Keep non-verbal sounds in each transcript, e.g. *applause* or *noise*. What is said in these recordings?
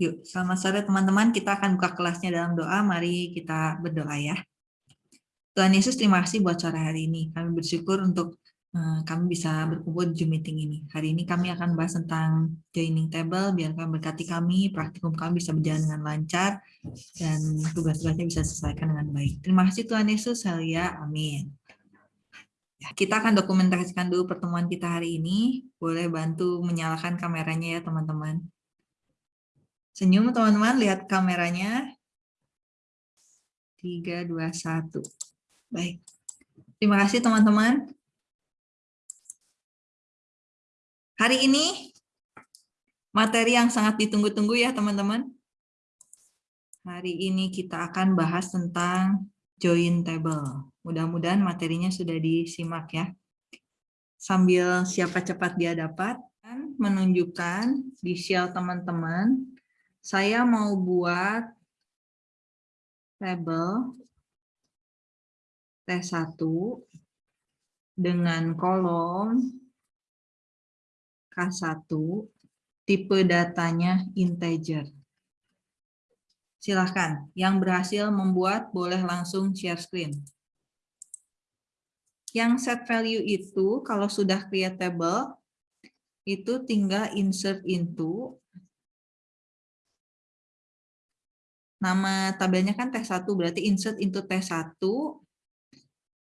Yuk, selamat sore teman-teman. Kita akan buka kelasnya dalam doa. Mari kita berdoa ya. Tuhan Yesus, terima kasih buat sore hari ini. Kami bersyukur untuk uh, kami bisa berkumpul di Zoom meeting ini. Hari ini kami akan bahas tentang joining table, biar kami berkati kami, praktikum kami bisa berjalan dengan lancar, dan tugas-tugasnya bisa diselesaikan dengan baik. Terima kasih Tuhan Yesus, ya. Amin. Ya, kita akan dokumentasikan dulu pertemuan kita hari ini. Boleh bantu menyalakan kameranya ya teman-teman. Senyum teman-teman, lihat kameranya. 3, 2, 1. Baik. Terima kasih teman-teman. Hari ini materi yang sangat ditunggu-tunggu ya teman-teman. Hari ini kita akan bahas tentang join table. Mudah-mudahan materinya sudah disimak ya. Sambil siapa cepat dia dapat, menunjukkan di shell teman-teman saya mau buat tabel T1 dengan kolom K1, tipe datanya integer. Silahkan, yang berhasil membuat boleh langsung share screen. Yang set value itu, kalau sudah create table, itu tinggal insert into, nama tabelnya kan T1, berarti insert into T1,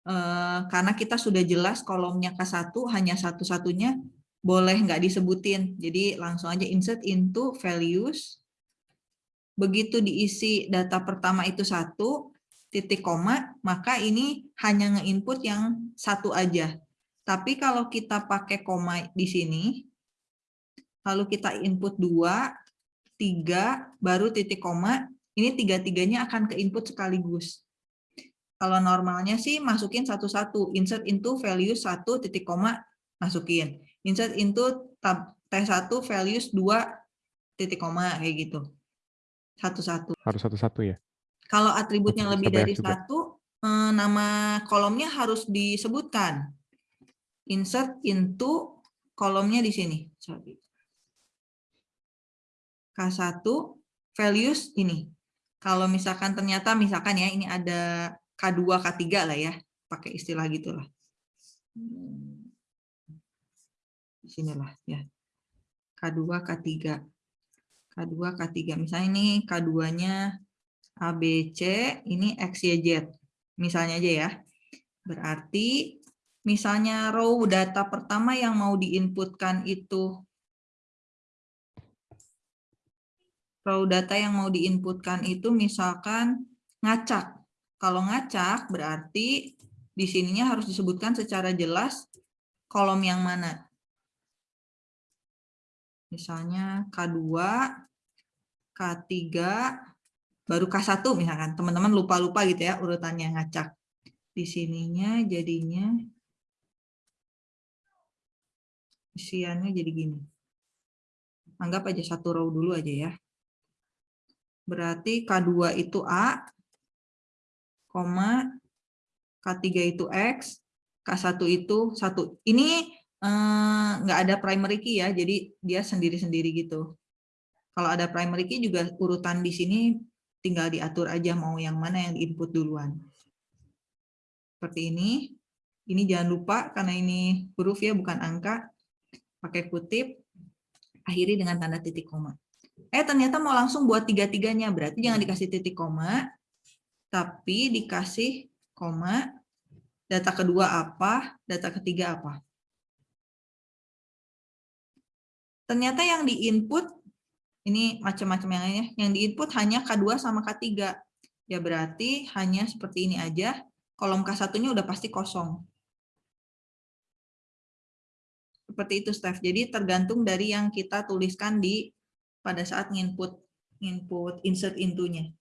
eh, karena kita sudah jelas kolomnya K1 hanya satu-satunya, boleh nggak disebutin. Jadi langsung aja insert into values. Begitu diisi data pertama itu satu, titik koma, maka ini hanya nge-input yang satu aja. Tapi kalau kita pakai koma di sini, lalu kita input dua, tiga, baru titik koma, ini tiga-tiganya akan ke input sekaligus. Kalau normalnya sih masukin satu-satu, insert into value satu titik koma masukin, insert into tab T1 values dua titik koma kayak gitu. Satu-satu. Harus satu-satu ya? Kalau atributnya lebih dari satu, eh, nama kolomnya harus disebutkan. Insert into kolomnya di sini. K1 values ini kalau misalkan ternyata misalkan ya ini ada K2, K3 lah ya, pakai istilah gitulah. Di sinilah ya. K2, K3. K2, K3. Misalnya ini K2-nya ABC, ini X, Y, Z. Misalnya aja ya. Berarti misalnya row data pertama yang mau diinputkan itu row data yang mau diinputkan itu misalkan ngacak. Kalau ngacak berarti di sininya harus disebutkan secara jelas kolom yang mana. Misalnya K2, K3, baru K1 misalkan. Teman-teman lupa-lupa gitu ya urutannya ngacak. Di sininya jadinya isiannya jadi gini. Anggap aja satu row dulu aja ya. Berarti K2 itu A, koma, K3 itu X, K1 itu 1. Ini eh, nggak ada primary key ya, jadi dia sendiri-sendiri gitu. Kalau ada primary key juga urutan di sini tinggal diatur aja mau yang mana yang diinput duluan. Seperti ini. Ini jangan lupa karena ini huruf ya bukan angka. Pakai kutip, akhiri dengan tanda titik koma. Eh ternyata mau langsung buat tiga-tiganya, berarti jangan dikasih titik koma, tapi dikasih koma, data kedua apa, data ketiga apa. Ternyata yang diinput, ini macam-macam yang lainnya, yang diinput hanya K2 sama K3. Ya berarti hanya seperti ini aja, kolom K1-nya udah pasti kosong. Seperti itu, Steph. Jadi tergantung dari yang kita tuliskan di pada saat input input insert intunya.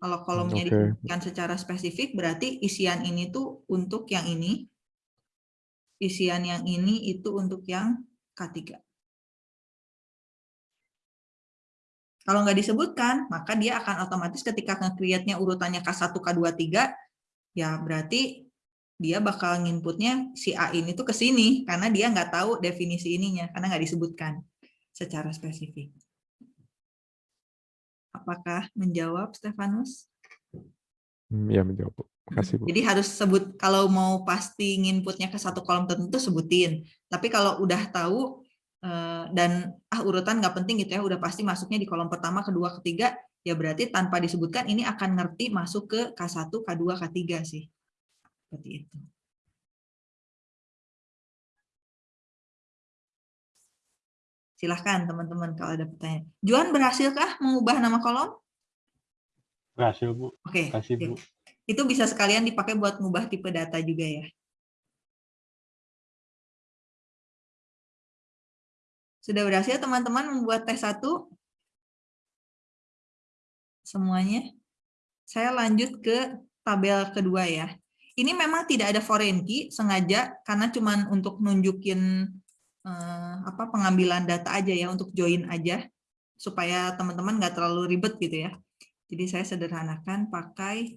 Kalau kolomnya okay. disebutkan secara spesifik, berarti isian ini tuh untuk yang ini, isian yang ini itu untuk yang K3. Kalau nggak disebutkan, maka dia akan otomatis ketika nge-create-nya urutannya K1, K2, 3, ya berarti dia bakal nginputnya si A ini tuh ke sini, karena dia nggak tahu definisi ininya, karena nggak disebutkan secara spesifik. Apakah menjawab, Stefanus? Ya, menjawab, Bu. Makasih, Bu. Jadi harus sebut, kalau mau pasti inputnya ke satu kolom tertentu, sebutin. Tapi kalau udah tahu, eh, dan ah urutan nggak penting gitu ya, udah pasti masuknya di kolom pertama, kedua, ketiga, ya berarti tanpa disebutkan ini akan ngerti masuk ke K1, K2, K3 sih. Seperti itu. Silahkan teman-teman kalau ada pertanyaan. Juan berhasilkah mengubah nama kolom? Berhasil, Bu. Oke, Kasih, Bu. itu bisa sekalian dipakai buat mengubah tipe data juga ya. Sudah berhasil teman-teman membuat tes 1? Semuanya? Saya lanjut ke tabel kedua ya. Ini memang tidak ada foreign key sengaja karena cuma untuk nunjukin eh, apa pengambilan data aja ya untuk join aja supaya teman-teman nggak terlalu ribet gitu ya. Jadi saya sederhanakan pakai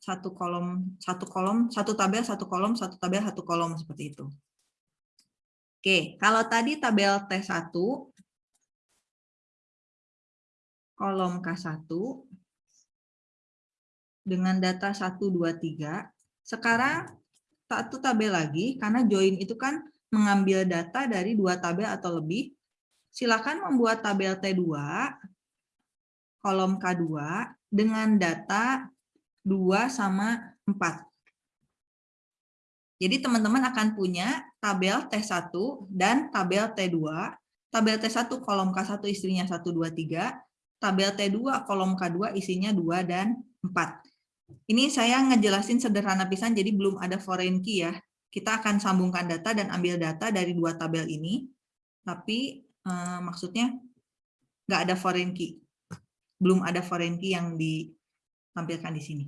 satu kolom, satu kolom, satu tabel, satu kolom, satu tabel, satu kolom seperti itu. Oke, kalau tadi tabel T1 kolom K1 dengan data 1 2 3, sekarang satu tabel lagi karena join itu kan mengambil data dari dua tabel atau lebih, silakan membuat tabel T2, kolom K2, dengan data 2 sama 4. Jadi teman-teman akan punya tabel T1 dan tabel T2. Tabel T1 kolom K1 istrinya 1, 2, 3. Tabel T2 kolom K2 isinya 2 dan 4. Ini saya ngejelasin sederhana pisan, jadi belum ada foreign key ya kita akan sambungkan data dan ambil data dari dua tabel ini, tapi eh, maksudnya nggak ada foreign key. Belum ada foreign key yang ditampilkan di sini.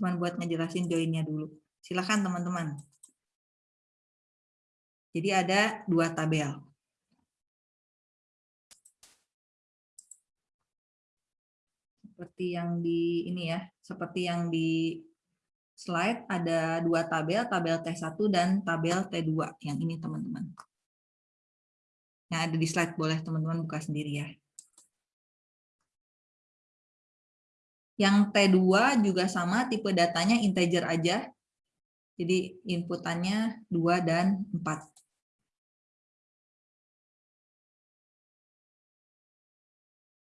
Cuman buat ngejelasin joinnya dulu. Silakan teman-teman. Jadi ada dua tabel. Seperti yang di ini ya, seperti yang di slide ada dua tabel, tabel T1 dan tabel T2 yang ini teman-teman. Yang ada di slide boleh teman-teman buka sendiri ya. Yang T2 juga sama, tipe datanya integer aja. Jadi inputannya 2 dan 4.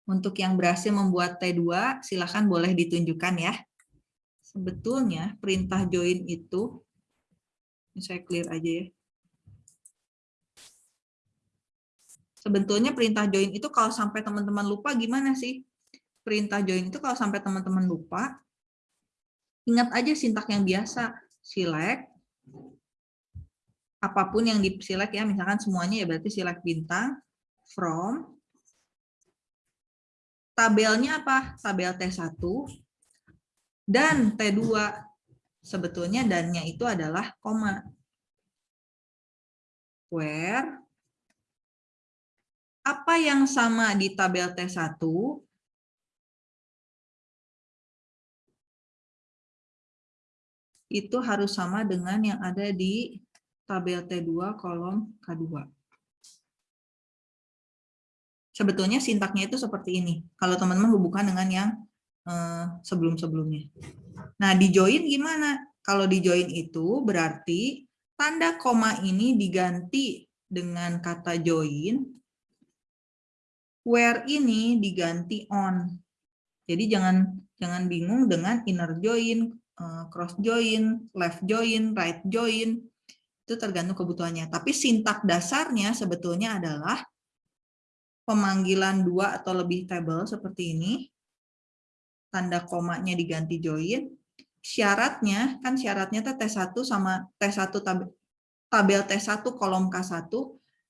Untuk yang berhasil membuat T2, silakan boleh ditunjukkan ya sebetulnya perintah join itu, ini saya clear aja ya. Sebetulnya perintah join itu kalau sampai teman-teman lupa gimana sih? Perintah join itu kalau sampai teman-teman lupa, ingat aja sintak yang biasa, select, apa pun yang di select ya, misalkan semuanya ya berarti select bintang, from, tabelnya apa? Tabel T1, dan T2 sebetulnya dannya itu adalah koma. Where apa yang sama di tabel T1 itu harus sama dengan yang ada di tabel T2 kolom K2. Sebetulnya sintaknya itu seperti ini. Kalau teman-teman hubungkan dengan yang Eh, sebelum-sebelumnya. Nah, di join gimana? Kalau di join itu berarti tanda koma ini diganti dengan kata join, where ini diganti on. Jadi jangan jangan bingung dengan inner join, eh, cross join, left join, right join. Itu tergantung kebutuhannya. Tapi sintak dasarnya sebetulnya adalah pemanggilan dua atau lebih table seperti ini tanda komanya diganti join, syaratnya, kan syaratnya T1 sama T1 tabel, tabel T1 kolom K1,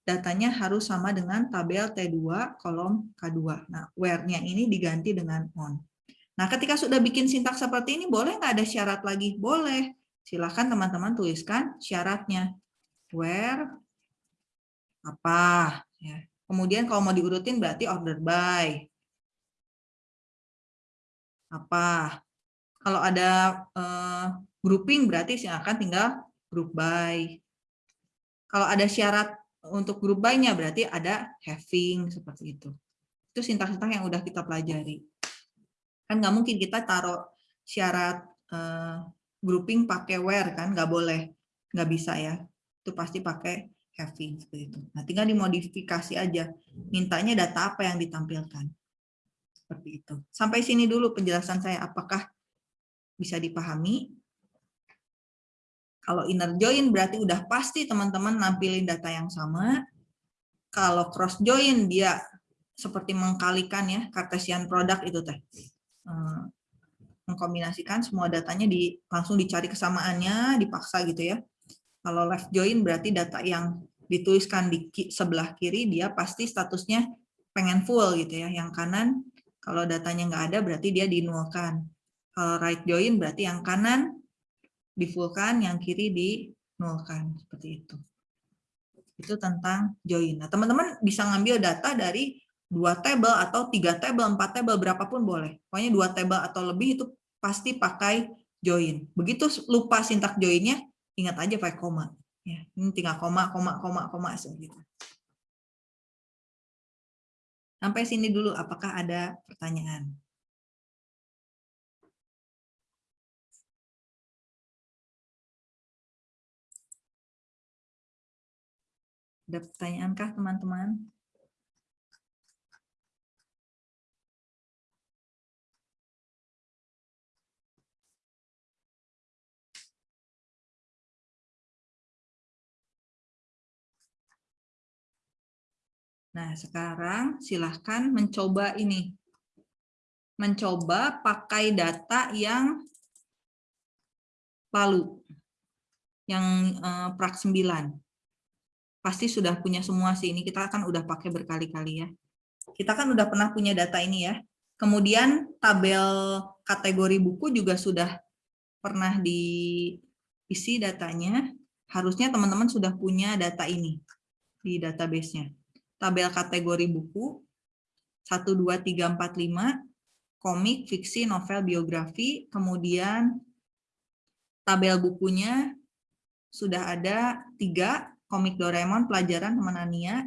datanya harus sama dengan tabel T2 kolom K2. Nah, where-nya ini diganti dengan on. Nah, ketika sudah bikin sintaks seperti ini, boleh nggak ada syarat lagi? Boleh. Silahkan teman-teman tuliskan syaratnya. Where, apa. Ya. Kemudian kalau mau diurutin berarti order by apa. Kalau ada uh, grouping berarti silakan tinggal group by. Kalau ada syarat untuk group by-nya berarti ada having seperti itu. Itu sintaks-sintaks yang udah kita pelajari. Kan nggak mungkin kita taruh syarat uh, grouping pakai where kan, nggak boleh, nggak bisa ya. Itu pasti pakai having seperti itu. Nah, tinggal dimodifikasi aja. Mintanya data apa yang ditampilkan. Seperti itu. Sampai sini dulu penjelasan saya. Apakah bisa dipahami? Kalau inner join berarti udah pasti teman-teman nampilin data yang sama. Kalau cross join dia seperti mengkalikan ya Cartesian product itu teh. Eh, mengkombinasikan semua datanya di langsung dicari kesamaannya, dipaksa gitu ya. Kalau left join berarti data yang dituliskan di sebelah kiri dia pasti statusnya pengen full gitu ya. Yang kanan kalau datanya nggak ada berarti dia dinulkan. Kalau right join berarti yang kanan di-fullkan, yang kiri di-nullkan. Seperti itu. Itu tentang join. Nah, teman-teman bisa ngambil data dari dua table atau tiga table, empat table, berapapun boleh. Pokoknya dua table atau lebih itu pasti pakai join. Begitu lupa sintak joinnya, ingat aja pakai koma. Ya, ini tinggal koma, koma, koma, koma segitu. Sampai sini dulu, apakah ada pertanyaan? Ada pertanyaankah teman-teman? Nah, sekarang silahkan mencoba ini. Mencoba pakai data yang lalu. Yang eh, prak 9 pasti sudah punya semua sih. Ini kita kan udah pakai berkali-kali ya. Kita kan udah pernah punya data ini ya. Kemudian tabel kategori buku juga sudah pernah diisi datanya. Harusnya teman-teman sudah punya data ini di database-nya. Tabel kategori buku 1, 2, 3, 4, 5, komik, fiksi, novel, biografi, kemudian tabel bukunya sudah ada tiga, komik Doraemon pelajaran teman Ania.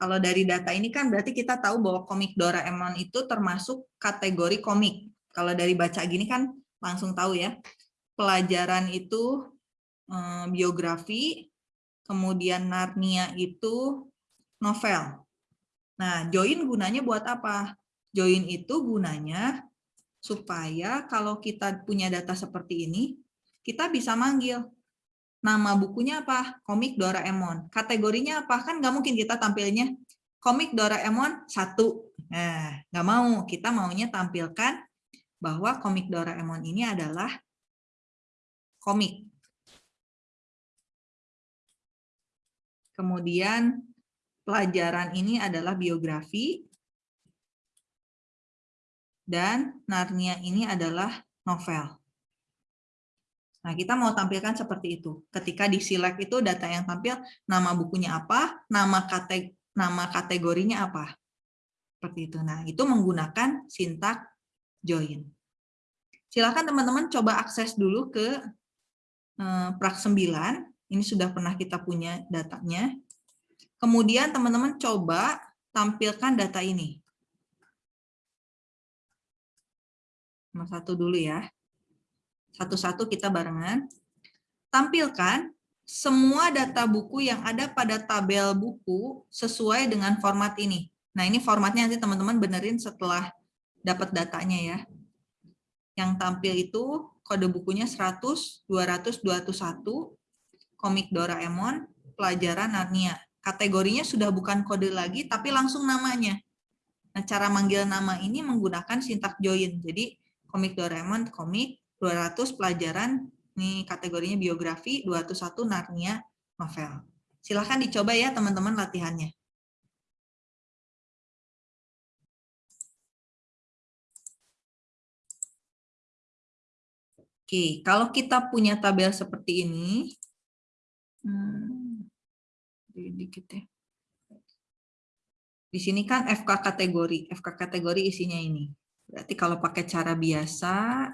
Kalau dari data ini kan berarti kita tahu bahwa komik Doraemon itu termasuk kategori komik. Kalau dari baca gini kan langsung tahu ya. Pelajaran itu eh, biografi, kemudian Narnia itu novel. Nah, join gunanya buat apa? Join itu gunanya supaya kalau kita punya data seperti ini, kita bisa manggil Nama bukunya apa? Komik Doraemon. Kategorinya apa? Kan nggak mungkin kita tampilnya komik Doraemon satu. Nah, nggak mau. Kita maunya tampilkan bahwa komik Doraemon ini adalah komik. Kemudian pelajaran ini adalah biografi. Dan Narnia ini adalah novel. Nah, kita mau tampilkan seperti itu. Ketika di select itu data yang tampil, nama bukunya apa, nama, kate, nama kategorinya apa. Seperti itu. Nah, itu menggunakan sintak join. Silakan teman-teman coba akses dulu ke eh, prak 9. Ini sudah pernah kita punya datanya. Kemudian teman-teman coba tampilkan data ini. Nomor satu dulu ya. Satu-satu kita barengan. Tampilkan semua data buku yang ada pada tabel buku sesuai dengan format ini. Nah, ini formatnya nanti teman-teman benerin setelah dapat datanya ya. Yang tampil itu kode bukunya 100, 200, 201, komik Doraemon, pelajaran Narnia. Kategorinya sudah bukan kode lagi, tapi langsung namanya. Nah, cara manggil nama ini menggunakan sintak join. Jadi, komik Doraemon, komik, 200 pelajaran, ini kategorinya biografi, 201 Narnia novel. Silahkan dicoba ya teman-teman latihannya. Oke, kalau kita punya tabel seperti ini, hmm, dikit ya. Di sini kan FK kategori, FK kategori isinya ini. Berarti kalau pakai cara biasa,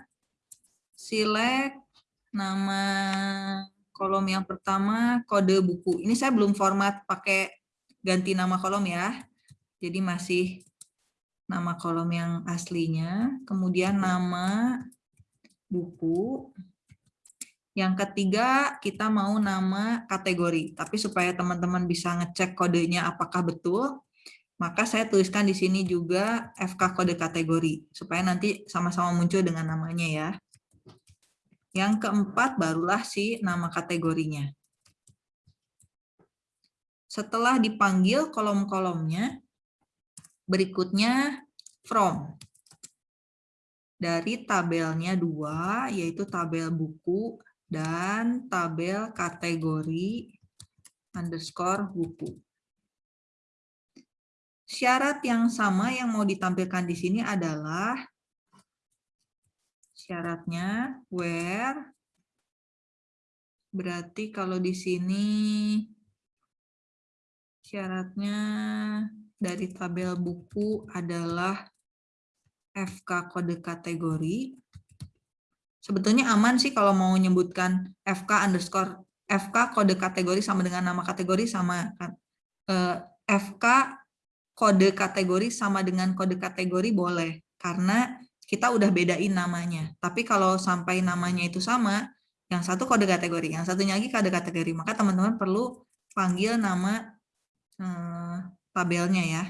select nama kolom yang pertama kode buku. Ini saya belum format pakai ganti nama kolom ya. Jadi masih nama kolom yang aslinya, kemudian nama buku. Yang ketiga, kita mau nama kategori. Tapi supaya teman-teman bisa ngecek kodenya apakah betul, maka saya tuliskan di sini juga FK kode kategori, supaya nanti sama-sama muncul dengan namanya ya. Yang keempat, barulah si nama kategorinya. Setelah dipanggil kolom-kolomnya, Berikutnya from. Dari tabelnya dua, yaitu tabel buku dan tabel kategori underscore buku. Syarat yang sama yang mau ditampilkan di sini adalah syaratnya where berarti kalau di sini syaratnya dari tabel buku adalah FK kode kategori. Sebetulnya aman sih kalau mau menyebutkan FK underscore FK kode kategori sama dengan nama kategori sama kan. Eh, FK kode kategori sama dengan kode kategori boleh karena kita udah bedain namanya. Tapi kalau sampai namanya itu sama, yang satu kode kategori, yang satunya lagi kode kategori, maka teman-teman perlu panggil nama eh, tabelnya ya.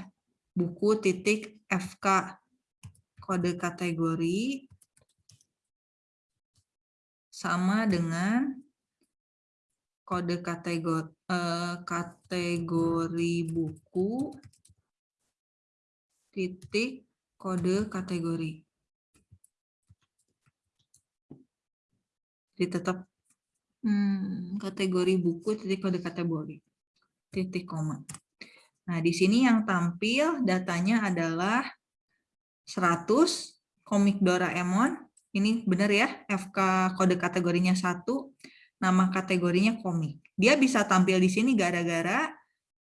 Buku titik FK kode kategori sama dengan kode kategori eh, kategori buku titik kode kategori. Jadi tetap hmm, kategori buku titik kode kategori titik koma. Nah, di sini yang tampil datanya adalah 100 komik Doraemon. Ini benar ya, FK kode kategorinya 1, nama kategorinya komik. Dia bisa tampil di sini gara-gara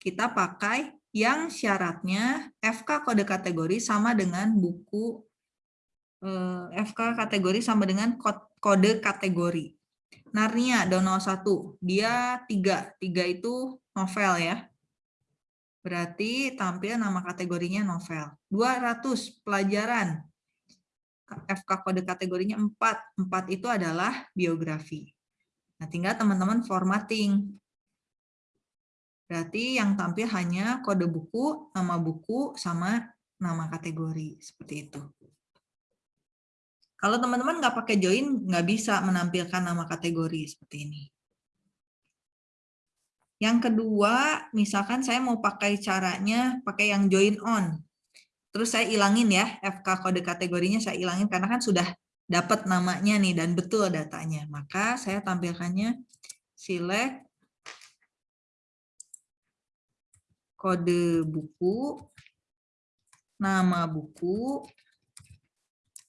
kita pakai yang syaratnya FK kode kategori sama dengan buku eh, FK kategori sama dengan kode kategori. Narnia Dono 1, dia 3. 3 itu novel ya. Berarti tampil nama kategorinya novel. 200 pelajaran. FK kode kategorinya 4. 4 itu adalah biografi. Nah, tinggal teman-teman formatting. Berarti yang tampil hanya kode buku, nama buku, sama nama kategori. Seperti itu. Kalau teman-teman nggak pakai join, nggak bisa menampilkan nama kategori seperti ini. Yang kedua, misalkan saya mau pakai caranya pakai yang join on. Terus saya ilangin ya, FK kode kategorinya saya ilangin karena kan sudah dapat namanya nih dan betul datanya. Maka saya tampilkannya select kode buku, nama buku,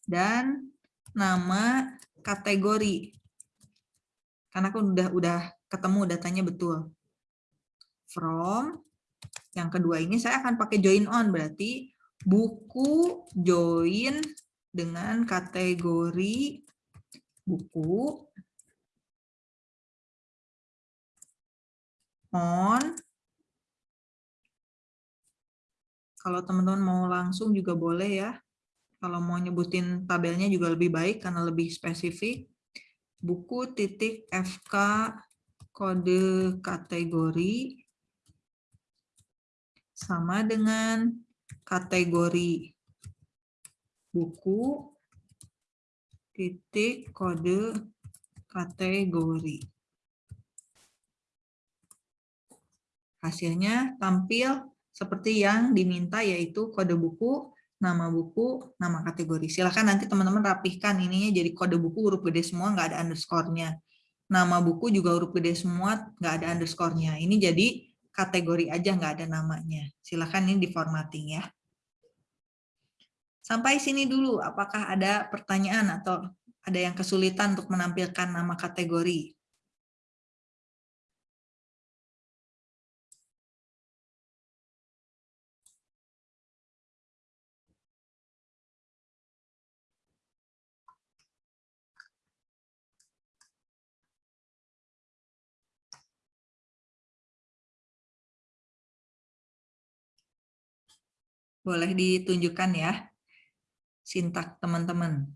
dan nama kategori. Karena aku udah udah ketemu datanya betul from. Yang kedua ini saya akan pakai join on, berarti buku join dengan kategori buku on. Kalau teman-teman mau langsung juga boleh ya. Kalau mau nyebutin tabelnya juga lebih baik karena lebih spesifik. Buku titik FK kode kategori sama dengan kategori buku titik kode kategori. Hasilnya tampil seperti yang diminta yaitu kode buku, nama buku, nama kategori. Silahkan nanti teman-teman rapihkan ininya jadi kode buku huruf gede semua, nggak ada underscore-nya. Nama buku juga huruf gede semua, nggak ada underscore-nya. Ini jadi kategori aja nggak ada namanya. Silakan ini di formatting ya. Sampai sini dulu, apakah ada pertanyaan atau ada yang kesulitan untuk menampilkan nama kategori? Boleh ditunjukkan ya sintak teman-teman.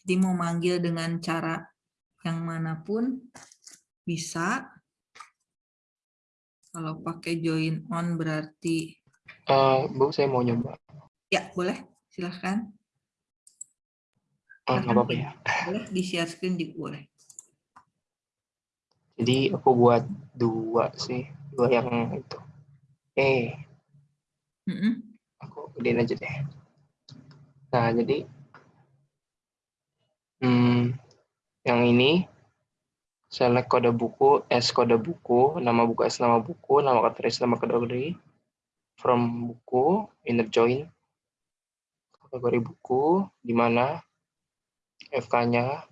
Jadi mau manggil dengan cara yang mana pun bisa. Kalau pakai join on berarti Eh, Bu, saya mau nyoba. ya boleh silahkan. Oh, nggak apa-apa ya. Boleh di share screen juga boleh. Jadi aku buat dua sih, dua yang itu. Eh, Mm-mm. aku gedein aja deh. Nah, jadi hmm, yang ini. Select kode buku, S kode buku, nama buku S nama buku, nama kategori nama kategori, from buku, inner join, kategori buku, di mana FK-nya,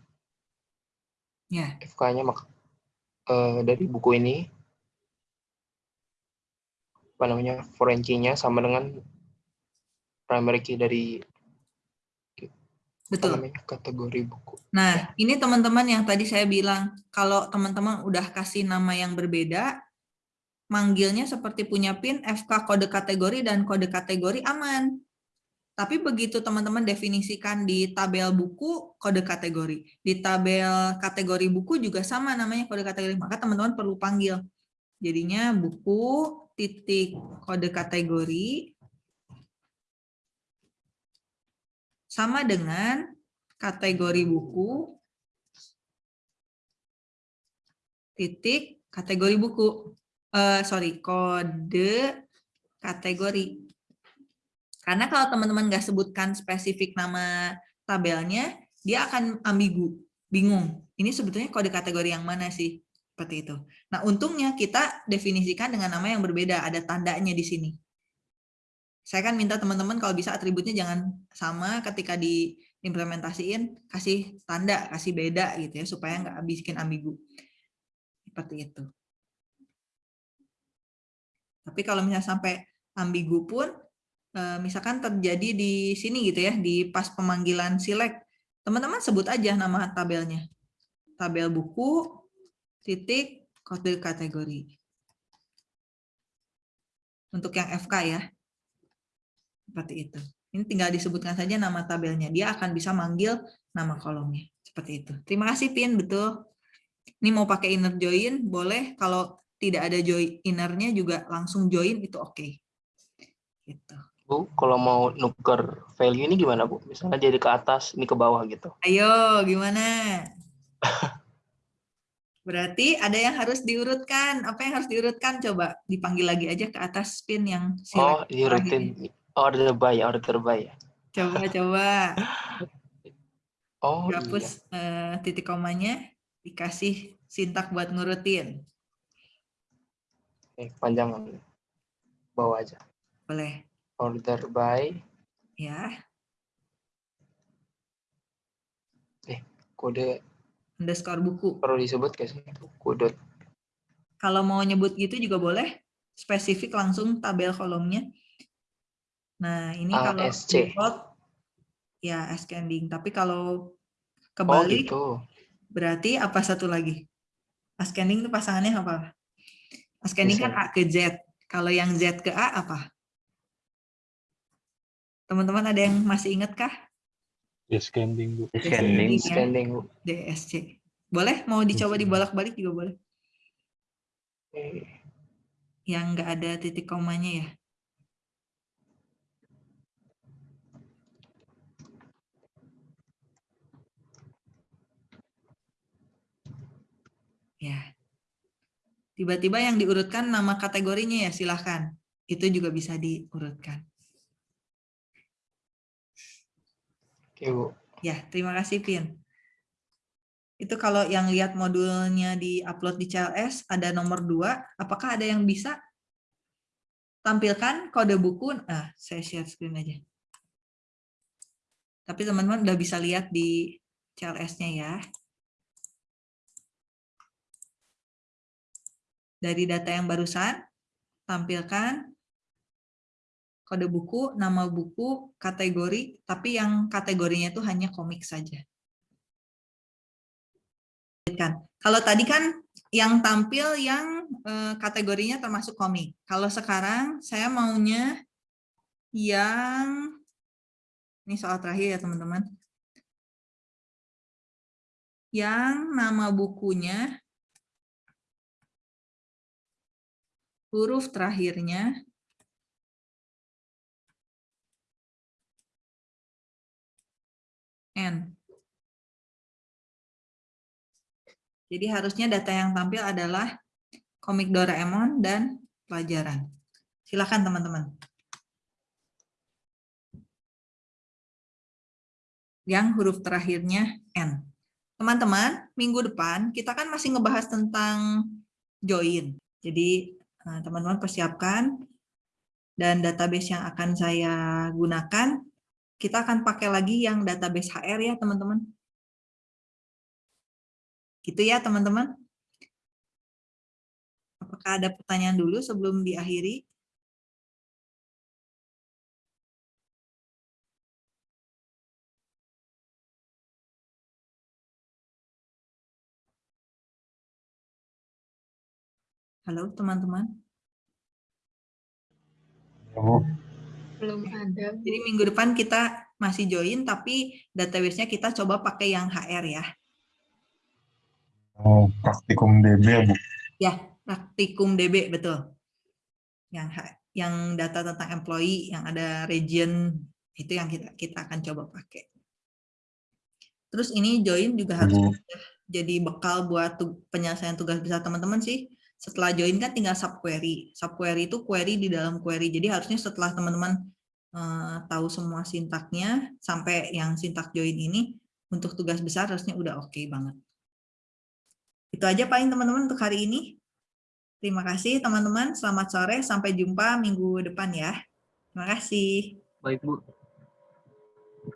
Ya, FK-nya mak eh, dari buku ini, apa namanya, foreign key-nya sama dengan primary key dari betul. namanya, kategori buku. Nah, ini teman-teman yang tadi saya bilang, kalau teman-teman udah kasih nama yang berbeda, manggilnya seperti punya PIN, FK kode kategori dan kode kategori aman. Tapi begitu teman-teman definisikan di tabel buku, kode kategori. Di tabel kategori buku juga sama namanya kode kategori, maka teman-teman perlu panggil. Jadinya buku titik kode kategori sama dengan kategori buku. Titik kategori buku. Eh sorry kode kategori. Karena kalau teman-teman nggak sebutkan spesifik nama tabelnya dia akan ambigu bingung. Ini sebetulnya kode kategori yang mana sih? Seperti itu. Nah untungnya kita definisikan dengan nama yang berbeda. Ada tandanya di sini saya kan minta teman-teman kalau bisa atributnya jangan sama ketika diimplementasiin kasih tanda kasih beda gitu ya supaya nggak bikin ambigu. Seperti itu. Tapi kalau misalnya sampai ambigu pun eh, misalkan terjadi di sini gitu ya di pas pemanggilan select teman-teman sebut aja nama tabelnya. Tabel buku titik kode kategori. Untuk yang FK ya seperti itu. Ini tinggal disebutkan saja nama tabelnya. Dia akan bisa manggil nama kolomnya. Seperti itu. Terima kasih, Pin. Betul. Ini mau pakai inner join, boleh. Kalau tidak ada join innernya juga langsung join, itu oke. Okay. Gitu. Bu, kalau mau nuker value ini gimana, Bu? Misalnya jadi ke atas, ini ke bawah gitu. Ayo, gimana? *laughs* Berarti ada yang harus diurutkan. Apa yang harus diurutkan? Coba dipanggil lagi aja ke atas spin yang Oh, diurutin. terakhir. Order by, order by. Coba, coba. Oh, iya. Hapus eh, titik komanya, dikasih sintak buat ngurutin. Oke, panjangan. Bawah aja. Boleh. Order by, Ya, kode underscore buku. perlu disebut gak sih? Buku dot. Kalau mau nyebut gitu juga boleh. Spesifik langsung tabel kolomnya. Nah, ini kalau ASC. default ya ascending. Tapi kalau Oh, kebalik gitu. berarti apa satu lagi? Ascending itu pasangannya apa? Ascending kan A ke Z. Kalau yang Z ke A apa? Teman-teman ada yang masih ingat kah? Descending, Bu. Descending Scanning. ya. Bu. DSC. Boleh? Mau dicoba dibolak-balik juga boleh. Oke. Yang nggak ada titik komanya ya. Ya. Tiba-tiba yang diurutkan nama kategorinya ya silahkan. Itu juga bisa diurutkan. Oke, Bu. Ya, terima kasih Pin. Itu kalau yang lihat modulnya di-upload di CLS ada nomor 2, apakah ada yang bisa tampilkan kode buku? Ah, saya share screen aja. Tapi teman-teman udah bisa lihat di CLS-nya ya. Dari data yang barusan, tampilkan kode buku, nama buku, kategori, tapi yang kategorinya itu hanya komik saja. Kalau tadi kan yang tampil yang eh, kategorinya termasuk komik. Kalau sekarang saya maunya yang ini soal terakhir ya teman-teman. Yang nama bukunya huruf terakhirnya N. Jadi harusnya data yang tampil adalah komik Doraemon dan pelajaran. Silakan teman-teman. Yang huruf terakhirnya N. Teman-teman, minggu depan kita kan masih ngebahas tentang join. Jadi eh, teman-teman persiapkan dan database yang akan saya gunakan, kita akan pakai lagi yang database HR ya teman-teman. Gitu ya teman-teman. Apakah ada pertanyaan dulu sebelum diakhiri? Halo teman-teman. Belum ada. Jadi minggu depan kita masih join, tapi database-nya kita coba pakai yang HR ya. oh, praktikum DB ya, Bu. Ya, praktikum DB betul. Yang yang data tentang employee yang ada region itu yang kita kita akan coba pakai. Terus ini join juga harus Bu. jadi bekal buat tu- penyelesaian tugas besar teman-teman sih. Setelah join kan tinggal subquery. Subquery itu query di dalam query. Jadi harusnya setelah teman-teman eh, tahu semua sintaknya sampai yang sintak join ini untuk tugas besar harusnya udah oke banget. Itu aja paling teman-teman untuk hari ini. Terima kasih teman-teman. Selamat sore. Sampai jumpa minggu depan ya. Terima kasih. Baik, Bu.